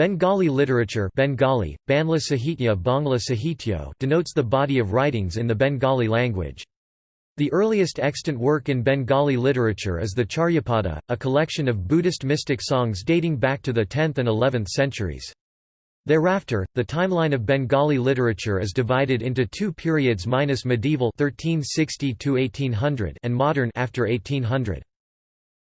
Bengali literature Bengali, Banla Sahitya Bangla Sahityo denotes the body of writings in the Bengali language. The earliest extant work in Bengali literature is the Charyapada, a collection of Buddhist mystic songs dating back to the 10th and 11th centuries. Thereafter, the timeline of Bengali literature is divided into two periods minus medieval 1360 and modern after 1800.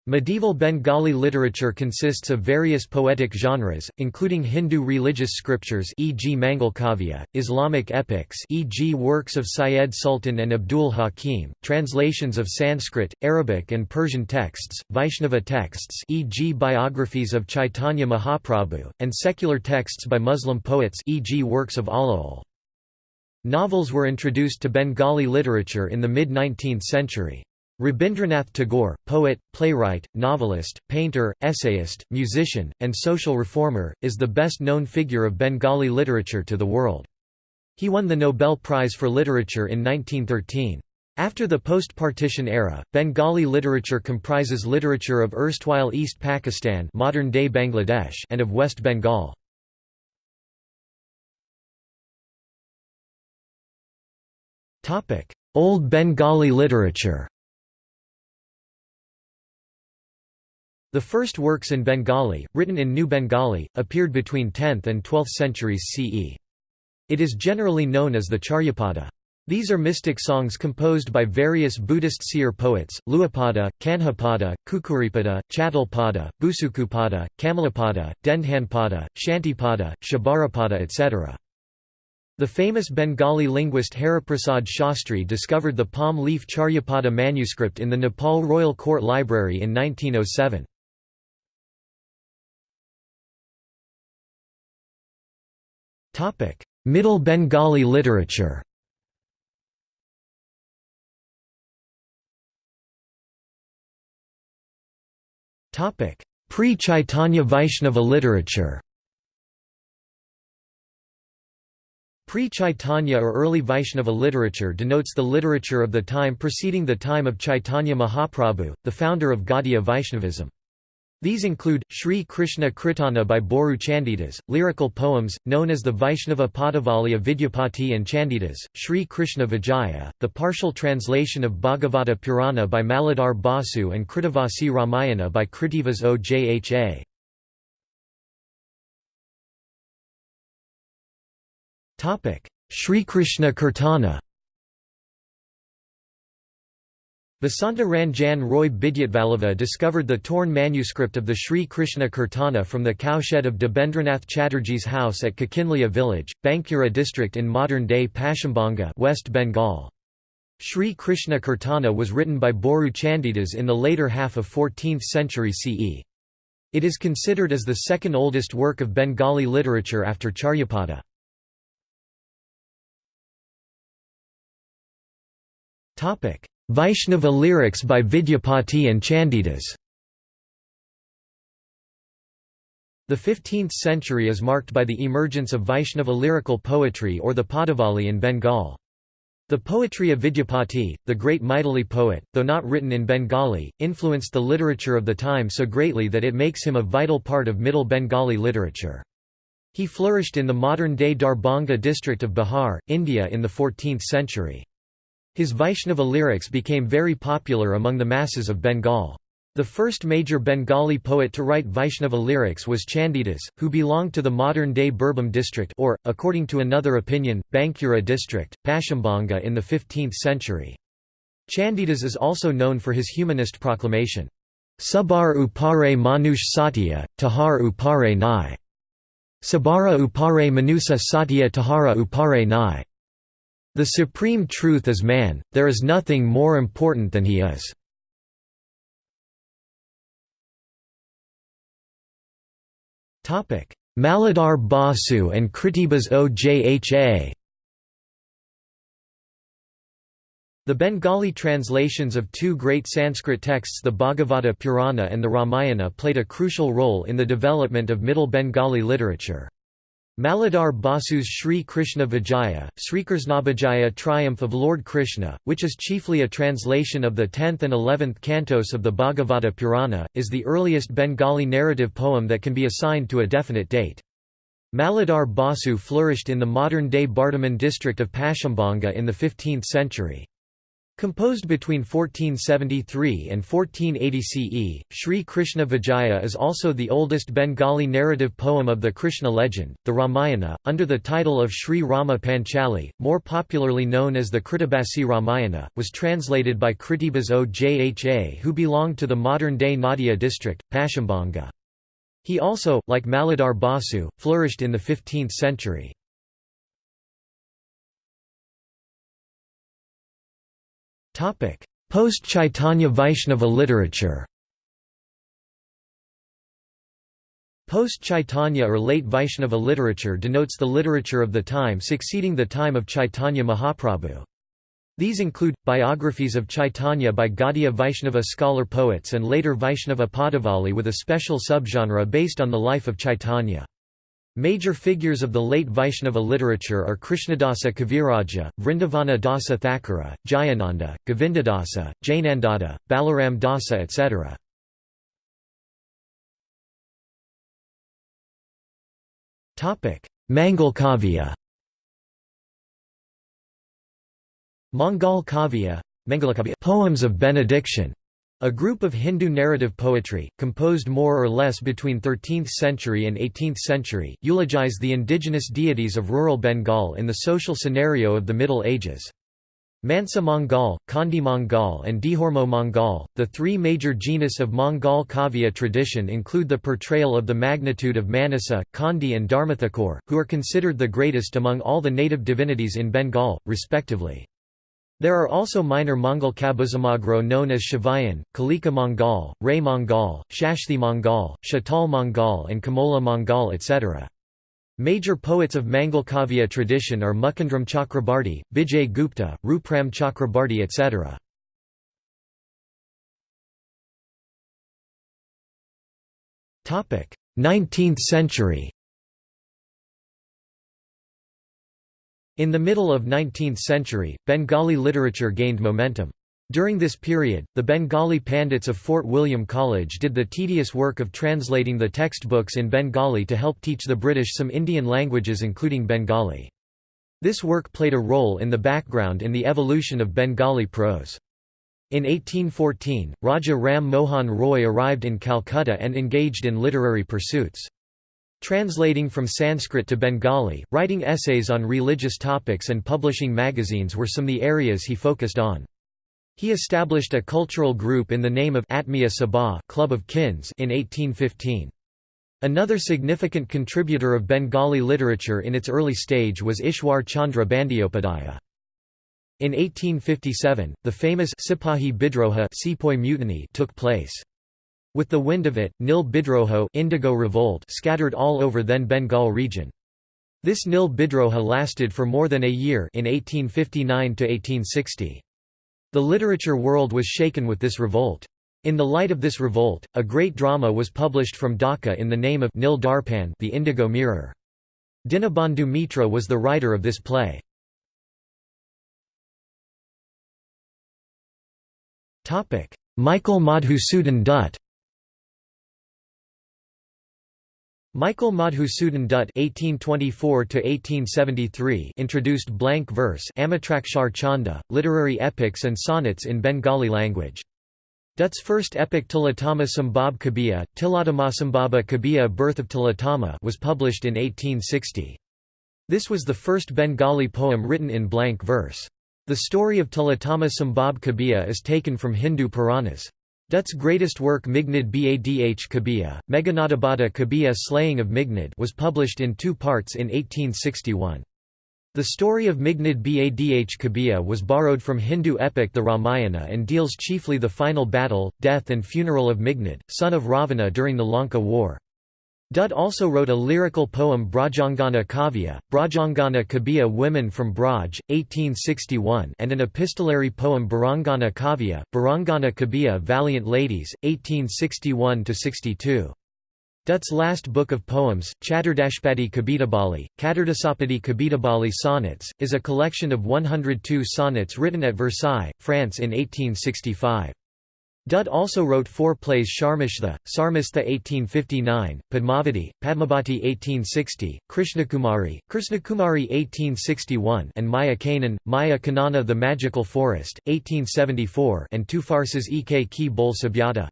Medieval Bengali literature consists of various poetic genres, including Hindu religious scriptures e.g. Mangalkavya, Islamic epics e.g. works of Syed Sultan and Abdul Hakim, translations of Sanskrit, Arabic and Persian texts, Vaishnava texts e.g. biographies of Chaitanya Mahaprabhu, and secular texts by Muslim poets e.g. works of Alaol. Novels were introduced to Bengali literature in the mid-19th century. Rabindranath Tagore, poet, playwright, novelist, painter, essayist, musician, and social reformer, is the best-known figure of Bengali literature to the world. He won the Nobel Prize for Literature in 1913. After the post-partition era, Bengali literature comprises literature of erstwhile East Pakistan modern-day Bangladesh and of West Bengal. Old Bengali literature The first works in Bengali, written in New Bengali, appeared between 10th and 12th centuries CE. It is generally known as the Charyapada. These are mystic songs composed by various Buddhist seer poets, Luapada, Kanhapada, Kukuripada, Chattalpada, Busukupada, Kamalapada, Dendhanpada, Shantipada, Shabarapada etc. The famous Bengali linguist Haraprasad Shastri discovered the palm leaf Charyapada manuscript in the Nepal Royal Court Library in 1907. Topic: Middle Bengali literature. Topic: Pre-Chaitanya Vaishnava literature. Pre-Chaitanya or early Vaishnava literature denotes the literature of the time preceding the time of Chaitanya Mahaprabhu, the founder of Gaudiya Vaishnavism. These include, Sri Krishna Kirtana by Boru Chandidas, lyrical poems, known as the Vaishnava Padavalya Vidyapati and Chandidas, Sri Krishna Vijaya, the partial translation of Bhagavata Purana by Maladhar Basu and Krittivasi Ramayana by Kritivas Ojha. Sri Krishna Kirtana Vasanta Ranjan Roy Bidyatvalava discovered the torn manuscript of the Sri Krishna Kirtana from the cowshed of Debendranath Chatterjee's house at Kakinlia village, Bankura district in modern-day Paschimbanga West Bengal. Sri Krishna Kirtana was written by Boru Chandidas in the later half of 14th century CE. It is considered as the second oldest work of Bengali literature after Charyapada. Topic Vaishnava lyrics by Vidyapati and Chandidas The 15th century is marked by the emergence of Vaishnava lyrical poetry or the Padavali in Bengal. The poetry of Vidyapati, the great Maithili poet, though not written in Bengali, influenced the literature of the time so greatly that it makes him a vital part of Middle Bengali literature. He flourished in the modern-day Darbhanga district of Bihar, India in the 14th century. His Vaishnava lyrics became very popular among the masses of Bengal. The first major Bengali poet to write Vaishnava lyrics was Chandidas, who belonged to the modern-day Birbhum district or, according to another opinion, Bankura district, Paschimbanga in the 15th century. Chandidas is also known for his humanist proclamation, Subar upare manush satya, tahar upare nai. Sabara upare manusa satya tahara upare nai. The supreme truth is man, there is nothing more important than he is. Maladhar Basu and Kritibas Ojha The Bengali translations of two great Sanskrit texts the Bhagavata Purana and the Ramayana played a crucial role in the development of Middle Bengali literature. Maladhar Basu's Sri Krishna Vijaya, Srikrishnavijaya Triumph of Lord Krishna, which is chiefly a translation of the 10th and 11th cantos of the Bhagavata Purana, is the earliest Bengali narrative poem that can be assigned to a definite date. Maladhar Basu flourished in the modern-day Bardhaman district of Paschimbanga in the 15th century. Composed between 1473 and 1480 CE, Sri Krishna Vijaya is also the oldest Bengali narrative poem of the Krishna legend, the Ramayana, under the title of Sri Rama Panchali, more popularly known as the Kritibasi Ramayana, was translated by Kritibas Ojha who belonged to the modern-day Nadia district, Paschimbanga. He also, like Maladhar Basu, flourished in the 15th century. Post-Chaitanya Vaishnava literature Post-Chaitanya or late Vaishnava literature denotes the literature of the time succeeding the time of Chaitanya Mahaprabhu. These include, biographies of Chaitanya by Gaudiya Vaishnava scholar poets and later Vaishnava Padavali with a special subgenre based on the life of Chaitanya. Major figures of the late Vaishnava literature are Krishnadasa Kaviraja, Vrindavana Dasa Thakura, Jayananda, Govindadasa, Jainandada, Balaram Dasa etc. Mangal Kavya Mangal Kavya poems of benediction a group of Hindu narrative poetry, composed more or less between 13th century and 18th century, eulogize the indigenous deities of rural Bengal in the social scenario of the Middle Ages. Mansa Mangal, Khandi Mangal and Dihormo Mangal, the three major genus of Mangal Kavya tradition include the portrayal of the magnitude of Manasa, Khandi and Dharmathakur, who are considered the greatest among all the native divinities in Bengal, respectively. There are also minor Mongol Kabuzamagro known as Shivayan, Kalika Mongol, Ray Mongol, Shashthi Mongol, Shatal Mongol and Kamola Mongol etc. Major poets of Mangalkavya tradition are Mukundram Chakrabarti, Bijay Gupta, Rupram Chakrabarti etc. Nineteenth century In the middle of 19th century, Bengali literature gained momentum. During this period, the Bengali Pandits of Fort William College did the tedious work of translating the textbooks in Bengali to help teach the British some Indian languages including Bengali. This work played a role in the background in the evolution of Bengali prose. In 1814, Raja Ram Mohan Roy arrived in Calcutta and engaged in literary pursuits. Translating from Sanskrit to Bengali, writing essays on religious topics and publishing magazines were some of the areas he focused on. He established a cultural group in the name of Atmiya Sabha Club of Kins in 1815. Another significant contributor of Bengali literature in its early stage was Ishwar Chandra Bandyopadhyaya. In 1857, the famous Sipahi Bidroha mutiny took place. With the wind of it, Nil Bidroho Indigo revolt scattered all over then Bengal region. This Nil Bidroha lasted for more than a year in 1859 to 1860. The literature world was shaken with this revolt. In the light of this revolt, a great drama was published from Dhaka in the name of Nil Darpan the Indigo Mirror. Dinabandhu Mitra was the writer of this play. Michael Madhusudan Dutt Michael Madhusudan Dutt (1824–1873) introduced blank verse, Amitrakshar Chanda, literary epics and sonnets in Bengali language. Dutt's first epic Tilatama Sambhab Kabiya, Tilatamasambhaba Kabiya Birth of Tilatama was published in 1860. This was the first Bengali poem written in blank verse. The story of Tilatama Sambhab Kabiya is taken from Hindu Puranas. Dutt's greatest work Mignad Badh Kabiya, Meghanadabada Kabiya Slaying of Mignad was published in two parts in 1861. The story of Mignad Badh Kabiya was borrowed from Hindu epic the Ramayana and deals chiefly the final battle, death and funeral of Mignad, son of Ravana during the Lanka War. Dutt also wrote a lyrical poem Brajangana Kavya, Brajangana Kabiya Women from Braj, 1861 and an epistolary poem Barangana Kavya, Barangana Kabiya Valiant Ladies, 1861–62. Dutt's last book of poems, Chaturdashpadi Kabitabali, Katurdasapadi Kabitabali Sonnets, is a collection of 102 sonnets written at Versailles, France in 1865. Dutt also wrote four plays Sharmishtha, Sarmistha 1859, Padmavati, Padmabhati 1860, Krishnakumari, Krishnakumari 1861 and Maya Kanan, Maya Kanana The Magical Forest, 1874 and two farces Ek Ki Bol Sabyata.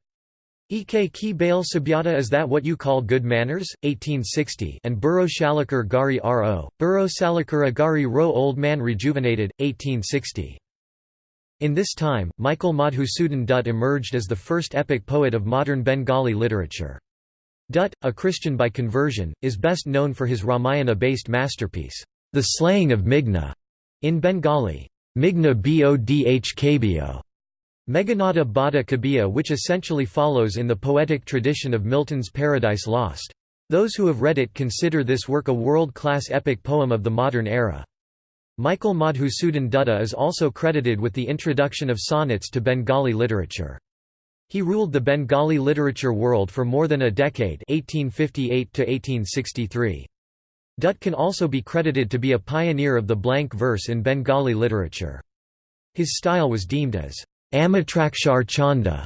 Ek Ki Bale Sabyata Is That What You Call Good Manners? 1860 and Burro Shalakar Gari R.O., Burro Salakura Gari Ro Old Man Rejuvenated, 1860. In this time, Michael Madhusudan Dutt emerged as the first epic poet of modern Bengali literature. Dutt, a Christian by conversion, is best known for his Ramayana-based masterpiece, The Slaying of Meghna, in Bengali, Meghna Bodhkbo, Meghanada Bada Kabiya which essentially follows in the poetic tradition of Milton's Paradise Lost. Those who have read it consider this work a world-class epic poem of the modern era. Michael Madhusudan Dutta is also credited with the introduction of sonnets to Bengali literature. He ruled the Bengali literature world for more than a decade 1858 -1863. Dutt can also be credited to be a pioneer of the blank verse in Bengali literature. His style was deemed as Amitrakshar Chanda.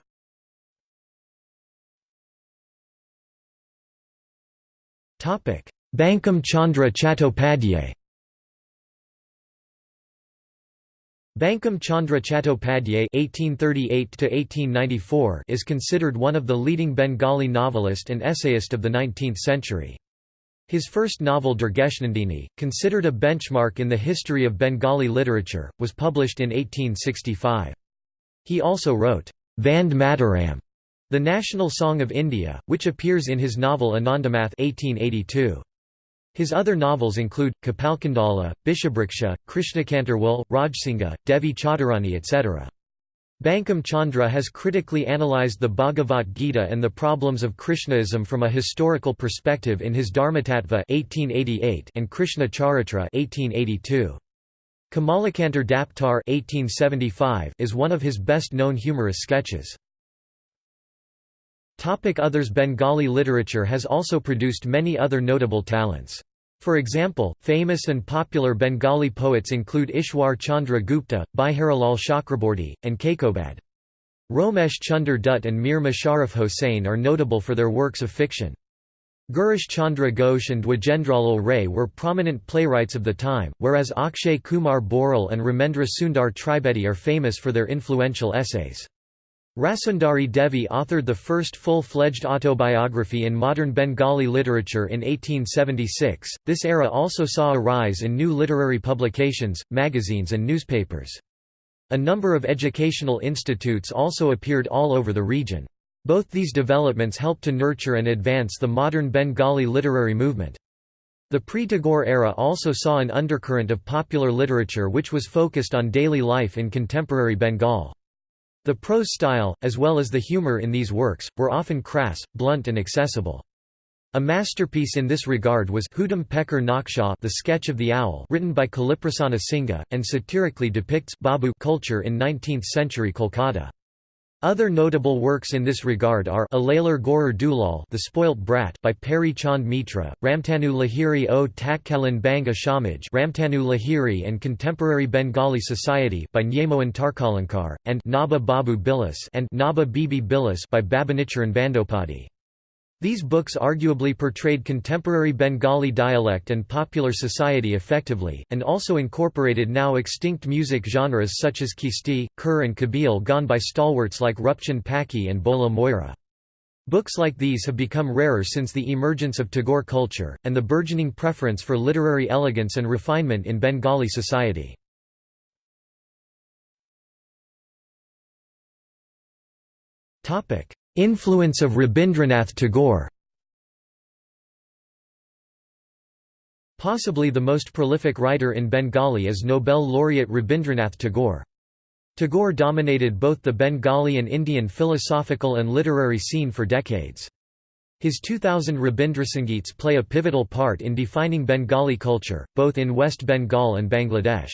Bankim Chandra Chattopadhyay Bankim Chandra Chattopadhyay (1838–1894) is considered one of the leading Bengali novelist and essayist of the 19th century. His first novel Durgeshnandini, considered a benchmark in the history of Bengali literature, was published in 1865. He also wrote, Vande Mataram, the national song of India, which appears in his novel Anandamath 1882. His other novels include, Kapalkundala, Bishabriksha, Krishnakantarwal, Rajsingha, Devi Chaudharani etc. Bankim Chandra has critically analyzed the Bhagavad Gita and the problems of Krishnaism from a historical perspective in his Dharmatattva 1888 and Krishna Charitra 1882. Kamalakantar Daptar 1875 is one of his best-known humorous sketches. Topic Others Bengali literature has also produced many other notable talents. For example, famous and popular Bengali poets include Ishwar Chandra Gupta, Biharilal Chakraborty, and Kaikobad. Romesh Chunder Dutt and Mir Musharraf Hossain are notable for their works of fiction. Girish Chandra Ghosh and Dwijendralal Ray were prominent playwrights of the time, whereas Akshay Kumar Boral and Ramendra Sundar Tribedi are famous for their influential essays. Rasundari Devi authored the first full-fledged autobiography in modern Bengali literature in 1876. This era also saw a rise in new literary publications, magazines and newspapers. A number of educational institutes also appeared all over the region. Both these developments helped to nurture and advance the modern Bengali literary movement. The pre-Tagore era also saw an undercurrent of popular literature which was focused on daily life in contemporary Bengal. The prose style, as well as the humor in these works, were often crass, blunt and accessible. A masterpiece in this regard was Hudam Pecker Naksha The Sketch of the Owl written by Kaliprasanna Singha, and satirically depicts Babu culture in 19th-century Kolkata. Other notable works in this regard are Alalar Gorer Dulal The Spoilt Brat by Peri Chand Mitra, Ramtanu Lahiri o Takkalan Banga Shamaj Ramtanu Lahiri and Contemporary Bengali Society by Nyamoan Tarkalankar, and Naba Babu Bilas and Naba Bibi Bilas by Bhabanicharan Bandopadhyay. These books arguably portrayed contemporary Bengali dialect and popular society effectively, and also incorporated now extinct music genres such as Kisti, Kur and Kabil gone by stalwarts like Rupchand Paki and Bhola Moira. Books like these have become rarer since the emergence of Tagore culture, and the burgeoning preference for literary elegance and refinement in Bengali society. Influence of Rabindranath Tagore Possibly the most prolific writer in Bengali is Nobel laureate Rabindranath Tagore. Tagore dominated both the Bengali and Indian philosophical and literary scene for decades. His 2000 Rabindrasangeets play a pivotal part in defining Bengali culture, both in West Bengal and Bangladesh.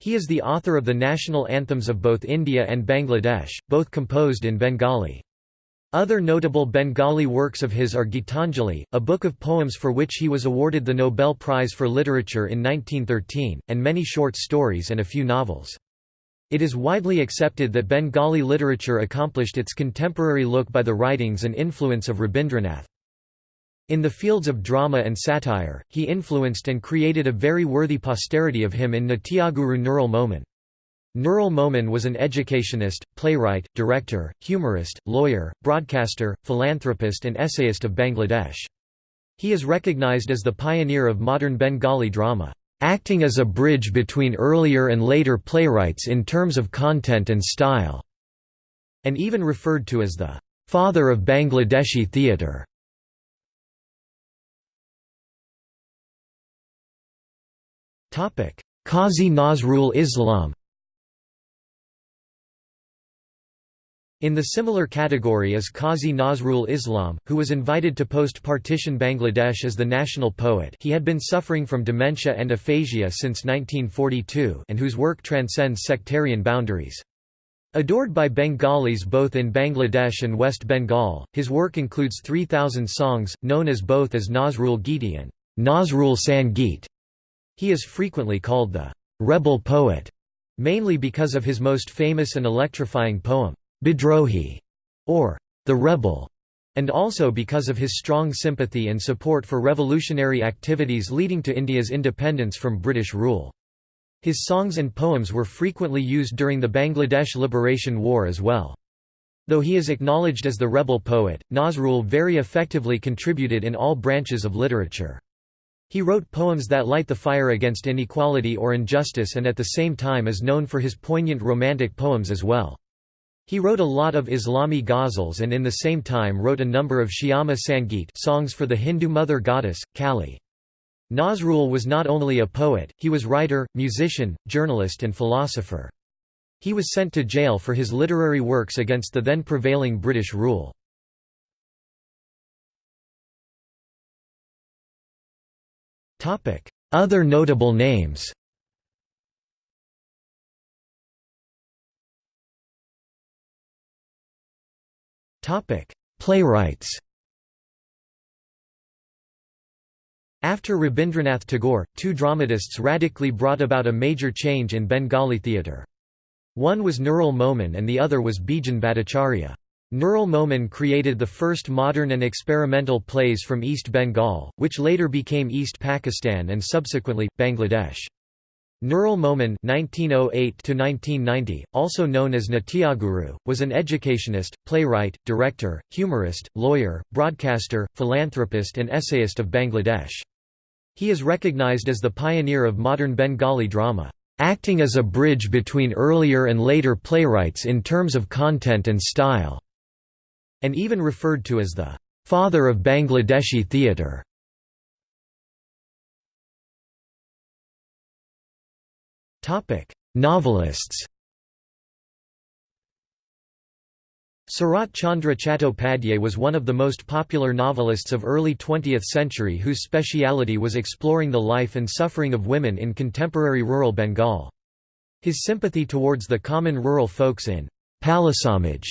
He is the author of the national anthems of both India and Bangladesh, both composed in Bengali. Other notable Bengali works of his are Gitanjali, a book of poems for which he was awarded the Nobel Prize for Literature in 1913, and many short stories and a few novels. It is widely accepted that Bengali literature accomplished its contemporary look by the writings and influence of Rabindranath. In the fields of drama and satire, he influenced and created a very worthy posterity of him in Natyaguru Nurul Momin. Nurul Momin was an educationist, playwright, director, humorist, lawyer, broadcaster, philanthropist and essayist of Bangladesh. He is recognized as the pioneer of modern Bengali drama, acting as a bridge between earlier and later playwrights in terms of content and style, and even referred to as the father of Bangladeshi theatre. Qazi Nazrul Islam In the similar category is Qazi Nazrul Islam, who was invited to post-partition Bangladesh as the national poet he had been suffering from dementia and aphasia since 1942 and whose work transcends sectarian boundaries. Adored by Bengalis both in Bangladesh and West Bengal, his work includes 3,000 songs, known as both as Nazrul Giti and Nazrul Sangeet. He is frequently called the «rebel poet», mainly because of his most famous and electrifying poem, Bidrohi, or the rebel, and also because of his strong sympathy and support for revolutionary activities leading to India's independence from British rule. His songs and poems were frequently used during the Bangladesh Liberation War as well. Though he is acknowledged as the rebel poet, Nazrul very effectively contributed in all branches of literature. He wrote poems that light the fire against inequality or injustice and at the same time is known for his poignant romantic poems as well. He wrote a lot of Islami ghazals and in the same time wrote a number of Shyama Sangeet songs for the Hindu mother goddess, Kali. Nazrul was not only a poet, he was writer, musician, journalist and philosopher. He was sent to jail for his literary works against the then prevailing British rule. Other notable names Topic: Playwrights. After Rabindranath Tagore, two dramatists radically brought about a major change in Bengali theatre. One was Nurul Momin and the other was Bijan Bhattacharya. Nurul Momin created the first modern and experimental plays from East Bengal, which later became East Pakistan and subsequently, Bangladesh. Nurul Momin (1908–1990), also known as Natyaguru, was an educationist, playwright, director, humorist, lawyer, broadcaster, philanthropist, and essayist of Bangladesh. He is recognized as the pioneer of modern Bengali drama, acting as a bridge between earlier and later playwrights in terms of content and style, and even referred to as the father of Bangladeshi theatre. Topic: Novelists. Sarat Chandra Chattopadhyay was one of the most popular novelists of early 20th century whose speciality was exploring the life and suffering of women in contemporary rural Bengal. His sympathy towards the common rural folks in Palisamaj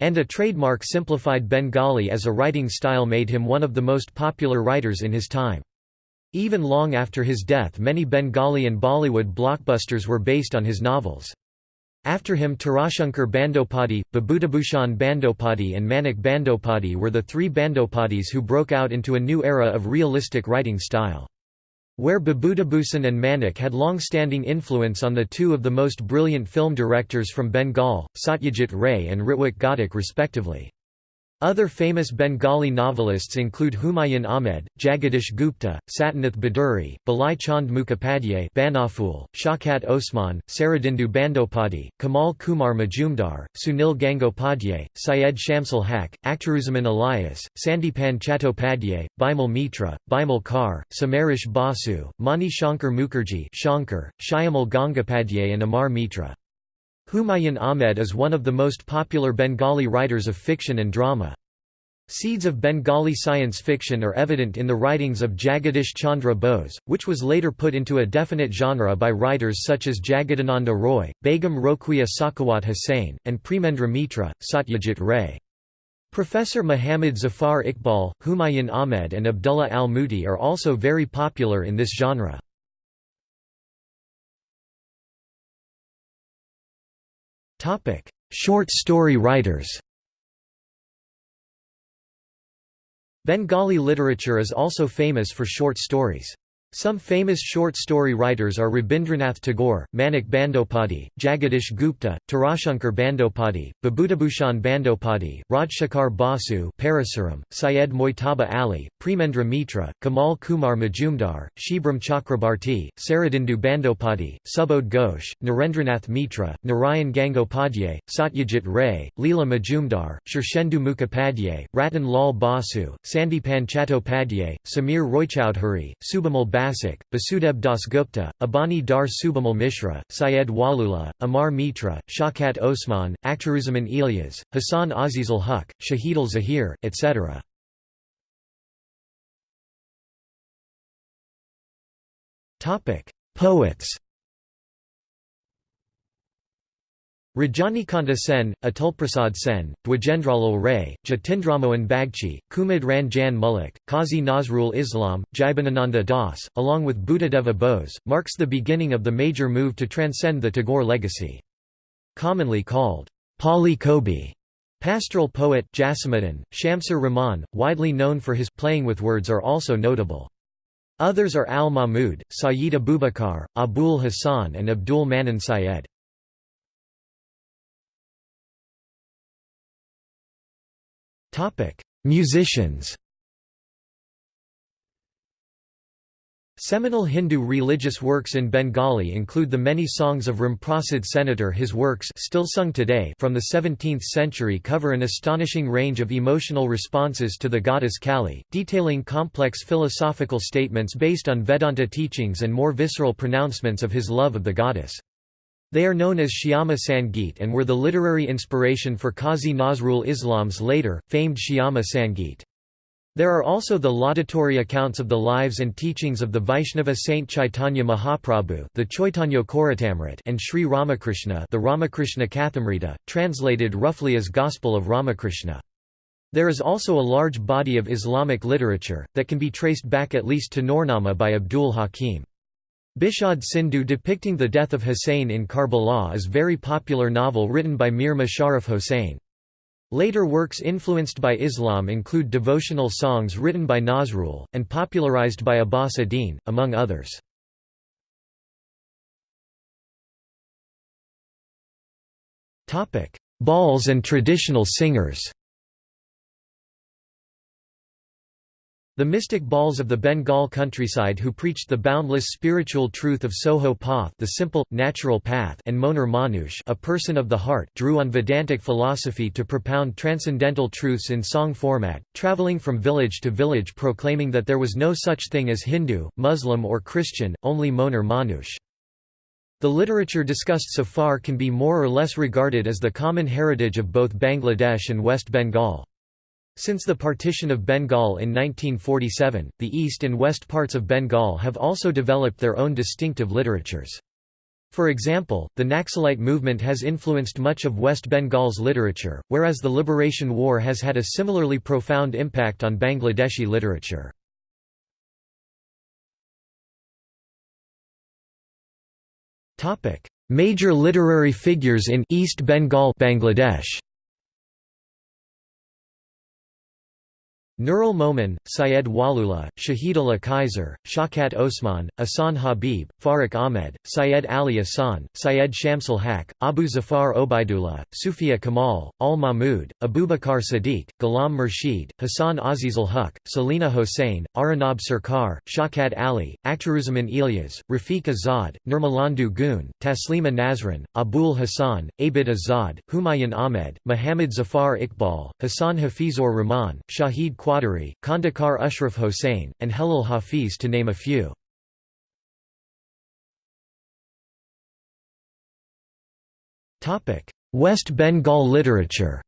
and a trademark simplified Bengali as a writing style made him one of the most popular writers in his time. Even long after his death many Bengali and Bollywood blockbusters were based on his novels. After him Tarashankar Bandopadhyay, Bibhutibhushan Bandopadhyay and Manik Bandopadhyay were the three Bandopadis who broke out into a new era of realistic writing style. Where Bibhutibhushan and Manik had long-standing influence on the two of the most brilliant film directors from Bengal, Satyajit Ray and Ritwik Ghatak respectively. Other famous Bengali novelists include Humayun Ahmed, Jagadish Gupta, Satinath Bhaduri, Balai Chand Mukhopadhyay Banaful, Osman, Saradindu Bandopadhyay, Kamal Kumar Majumdar, Sunil Gangopadhyay, Syed Shamsul Haq, Akhtaruzaman Elias, Sandipan Chattopadhyay, Bimal Mitra, Bimal Kar, Samaresh Basu, Mani Shankar Mukherjee Shankar, Shyamal Gangopadhyay and Amar Mitra. Humayun Ahmed is one of the most popular Bengali writers of fiction and drama. Seeds of Bengali science fiction are evident in the writings of Jagadish Chandra Bose, which was later put into a definite genre by writers such as Jagadananda Roy, Begum Rokeya Sakhawat Hussain, and Premendra Mitra, Satyajit Ray. Professor Muhammad Zafar Iqbal, Humayun Ahmed and Abdullah al-Muti are also very popular in this genre. Short story writers Bengali literature is also famous for short stories. Some famous short story writers are Rabindranath Tagore, Manik Bandopadhyay, Jagadish Gupta, Tarashankar Bandopadhyay, Bibhutibhushan Bandopadhyay, Rajshekhar Basu Parasuram, Syed Mojtaba Ali, Premendra Mitra, Kamal Kumar Majumdar, Shibram Chakrabarti, Saradindu Bandopadhyay, Subodh Ghosh, Narendranath Mitra, Narayan Gangopadhyay, Satyajit Ray, Leela Majumdar, Shirshendu Mukhopadhyay, Ratan Lal Basu, Sandipan Chattopadhyay, Samir Roychowdhury, Subimal Basak, Basudeb Dasgupta, Abani Dar Subimal Mishra, Syed Waliullah, Amar Mitra, Shaukat Osman, Akhtaruzaman Ilyas, Hassan Azizul Huq, Shahidul Zahir, etc. Poets Rajanikanta Sen, Atulprasad Sen, Dwijendralal Ray, Jatindramohan Bagchi, Kumud Ranjan Mullik, Qazi Nazrul Islam, Jibanananda Das, along with Buddhadeva Bose, marks the beginning of the major move to transcend the Tagore legacy. Commonly called Pali Kobi, pastoral poet Jasimuddin, Shamsur Rahman, widely known for his playing with words are also notable. Others are Al Mahmud, Sayyid Abubakar, Abul Hassan and Abdul Manan Syed. Musicians Seminal Hindu religious works in Bengali include the many songs of Ramprasad Senator his works still sung today from the 17th century cover an astonishing range of emotional responses to the goddess Kali, detailing complex philosophical statements based on Vedanta teachings and more visceral pronouncements of his love of the goddess. They are known as Shyama Sangeet and were the literary inspiration for Qazi Nazrul Islam's later, famed Shyama Sangeet. There are also the laudatory accounts of the lives and teachings of the Vaishnava saint Chaitanya Mahaprabhu the Chaitanya Charitamrita and Sri Ramakrishna the Ramakrishna Kathamrita, translated roughly as Gospel of Ramakrishna. There is also a large body of Islamic literature, that can be traced back at least to Nurnama by Abdul Hakim. Bishad Sindhu depicting the death of Hussein in Karbala is very popular novel written by Mir Musharraf Hossain. Later works influenced by Islam include devotional songs written by Nazrul, and popularized by Abbasuddin, among others. Bauls and traditional singers The mystic Bauls of the Bengal countryside who preached the boundless spiritual truth of Soho Path the simple, natural path and Moner Manush a person of the heart drew on Vedantic philosophy to propound transcendental truths in song format, travelling from village to village proclaiming that there was no such thing as Hindu, Muslim or Christian, only Moner Manush. The literature discussed so far can be more or less regarded as the common heritage of both Bangladesh and West Bengal. Since the partition of Bengal in 1947, the east and west parts of Bengal have also developed their own distinctive literatures. For example, the Naxalite movement has influenced much of West Bengal's literature, whereas the Liberation War has had a similarly profound impact on Bangladeshi literature. Major literary figures in East Bengal Bangladesh Nurul Momin, Syed Waliullah, Shahidullah Kaiser, Shaukat Osman, Ahsan Habib, Farrukh Ahmed, Syed Ali Ahsan, Syed Shamsul Haq, Abu Zafar Obaidullah, Sufia Kamal, Al Mahmud, Abubakar Sadiq, Ghulam Murshid, Hassan Azizul Huq, Selina Hossain, Arnab Sarkar, Shaukat Ali, Akhtaruzaman Ilyas, Rafiq Azad, Nirmalendu Goon, Taslima Nasrin, Abul Hassan, Abid Azad, Humayun Ahmed, Muhammad Zafar Iqbal, Hassan Hafizur Rahman, Shahid Qadari, Kandakar Ashraf Hossain, and Helal Hafiz to name a few. West Bengal literature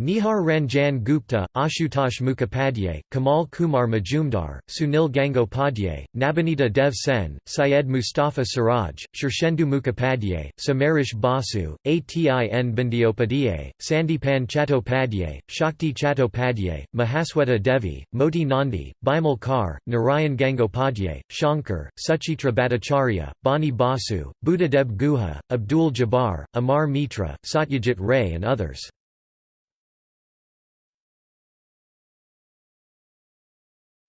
Nihar Ranjan Gupta, Ashutosh Mukhopadhyay, Kamal Kumar Majumdar, Sunil Gangopadhyay, Nabanita Dev Sen, Syed Mustafa Siraj, Shirshendu Mukhopadhyay, Samaresh Basu, Atin Bandyopadhyay, Sandipan Chattopadhyay, Shakti Chattopadhyay, Mahasweta Devi, Moti Nandi, Bimal Kar, Narayan Gangopadhyay, Shankar, Suchitra Bhattacharya, Bani Basu, Buddhadeb Guha, Abdul Jabbar, Amar Mitra, Satyajit Ray and others.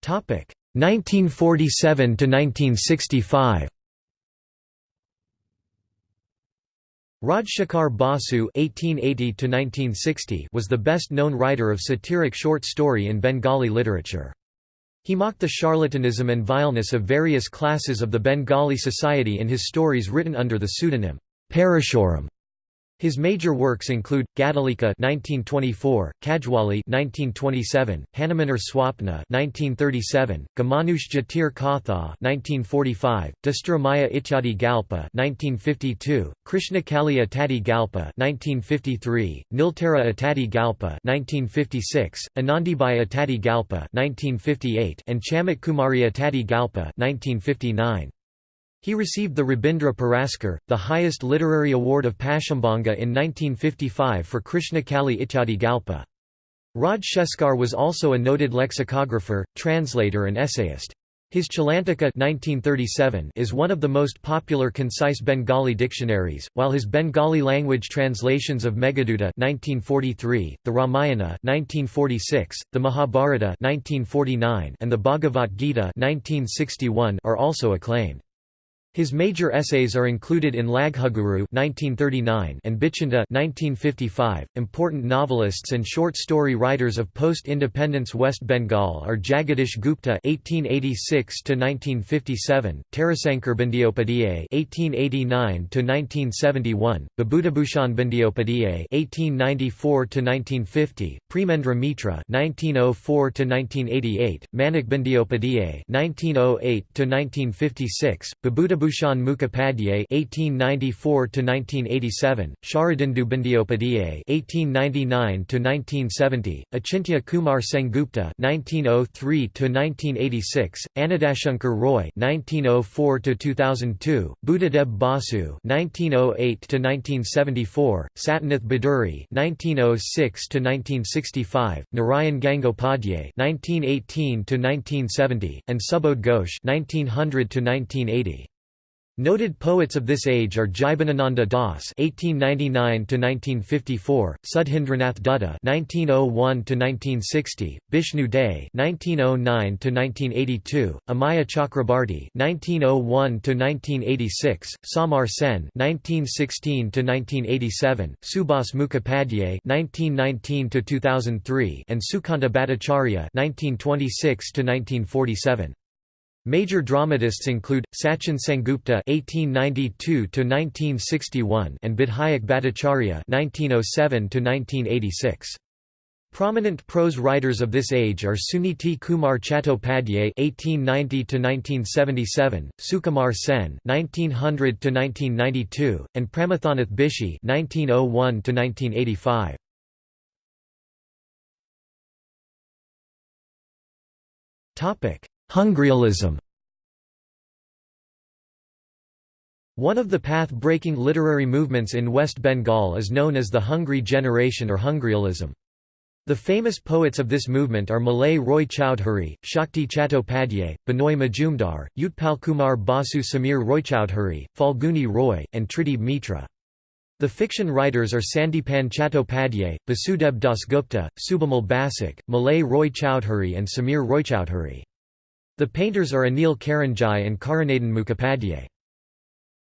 1947 to 1965 Rajshekhar Basu (1880–1960) was the best-known writer of satiric short story in Bengali literature. He mocked the charlatanism and vileness of various classes of the Bengali society in his stories written under the pseudonym Parashuram. His major works include Gadalika (1924), Kajwali (1927), Hanumanar Swapna (1937), Gamanush Jatir Katha (1945), Dastramaya Ityadi Galpa (1952), Krishnakali Ityadi Galpa (1953), Niltara Ityadi Galpa (1956), Anandibai Ityadi Galpa (1958), and Chamak Kumari Ityadi Galpa (1959). He received the Rabindra Puraskar, the highest literary award of Paschimbanga in 1955 for Krishnakali Ityadi Galpa. Rajshekhar was also a noted lexicographer, translator and essayist. His Chalantika 1937 is one of the most popular concise Bengali dictionaries, while his Bengali language translations of Meghaduta 1943, the Ramayana 1946, the Mahabharata 1949, and the Bhagavad Gita 1961 are also acclaimed. His major essays are included in Laghuguru (1939) and Bichinda (1955). Important novelists and short story writers of post-independence West Bengal are Jagadish Gupta (1886–1957), Tarasankar Bandyopadhyay (1889–1971), Bibhutibhushan Bandyopadhyay (1894–1950), Premendra Mitra (1904–1988), Manik Bandyopadhyay (1908–1956), Bibhutibhushan Bhushan Mukhopadhyay (1894–1987), Sharadindu Bandyopadhyay (1899–1970), Achintya Kumar Sengupta (1903–1986), Anandashankar Roy (1904–2002), Buddhadeb Basu (1908–1974), Satinath Bhaduri (1906–1965), Narayan Gangopadhyay (1918–1970), and Subodh Ghosh (1900–1980). Noted poets of this age are Jibanananda Das (1899–1954), Sudhindranath Dutta (1901–1960), Bishnu De (1909–1982), Amiya Chakrabarti (1901–1986), Samar Sen (1916–1987), Subhas Mukhopadhyay (1919–2003), and Sukanta Bhattacharya (1926–1947). Major dramatists include Sachin Sengupta (1892–1961) and Bidhayak Bhattacharya (1907–1986). Prominent prose writers of this age are Suniti Kumar Chattopadhyay (1890–1977), Sukumar Sen (1900–1992), and Pramathanath Bishi (1901–1985). Topic. Hungryalism One of the path-breaking literary movements in West Bengal is known as the Hungry Generation or Hungryalism. The famous poets of this movement are Malay Roy Chowdhury, Shakti Chattopadhyay, Binoy Majumdar, Utpal Kumar Basu Samir Roychowdhury, Falguni Roy, and Tridib Mitra. The fiction writers are Sandipan Chattopadhyay, Basudeb Dasgupta, Subimal Basak, Malay Roy Chowdhury and Samir Roychowdhury. The painters are Anil Karanjai and Karunadan Mukhopadhyay.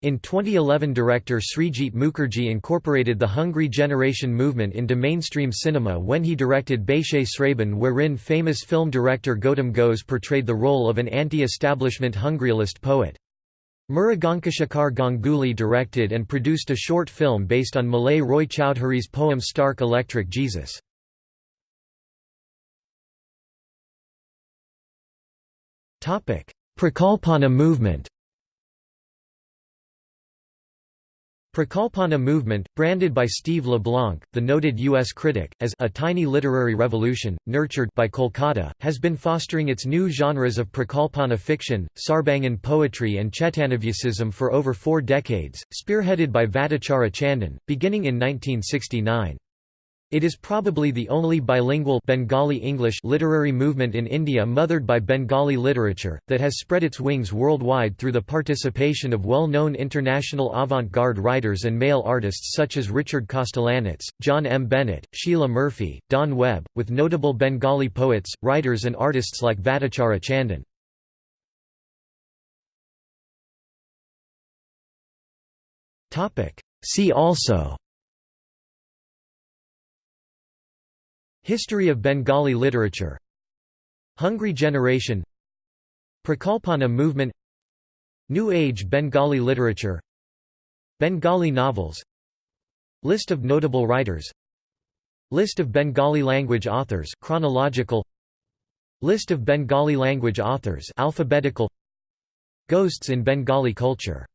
In 2011 director Srijit Mukherjee incorporated the Hungry Generation movement into mainstream cinema when he directed Baishe Sraban wherein famous film director Gautam Ghose portrayed the role of an anti-establishment hungryalist poet. Mrugankashekar Ganguly directed and produced a short film based on Malay Roy Chowdhury's poem Stark Electric Jesus. Prakalpana movement Prakalpana movement, branded by Steve LeBlanc, the noted U.S. critic, as a tiny literary revolution, nurtured by Kolkata, has been fostering its new genres of Prakalpana fiction, Sarbangan poetry and Chetanavyasism for over four decades, spearheaded by Vatachara Chandan, beginning in 1969. It is probably the only bilingual Bengali English literary movement in India mothered by Bengali literature, that has spread its wings worldwide through the participation of well-known international avant-garde writers and mail artists such as Richard Kostelanetz, John M. Bennett, Sheila Murphy, Don Webb, with notable Bengali poets, writers and artists like Vatachara Chandan. See also History of Bengali literature. Hungry generation. Prakalpana movement. New Age Bengali literature. Bengali novels. List of notable writers. List of Bengali language authors chronological. List of Bengali language authors alphabetical. Ghosts in Bengali culture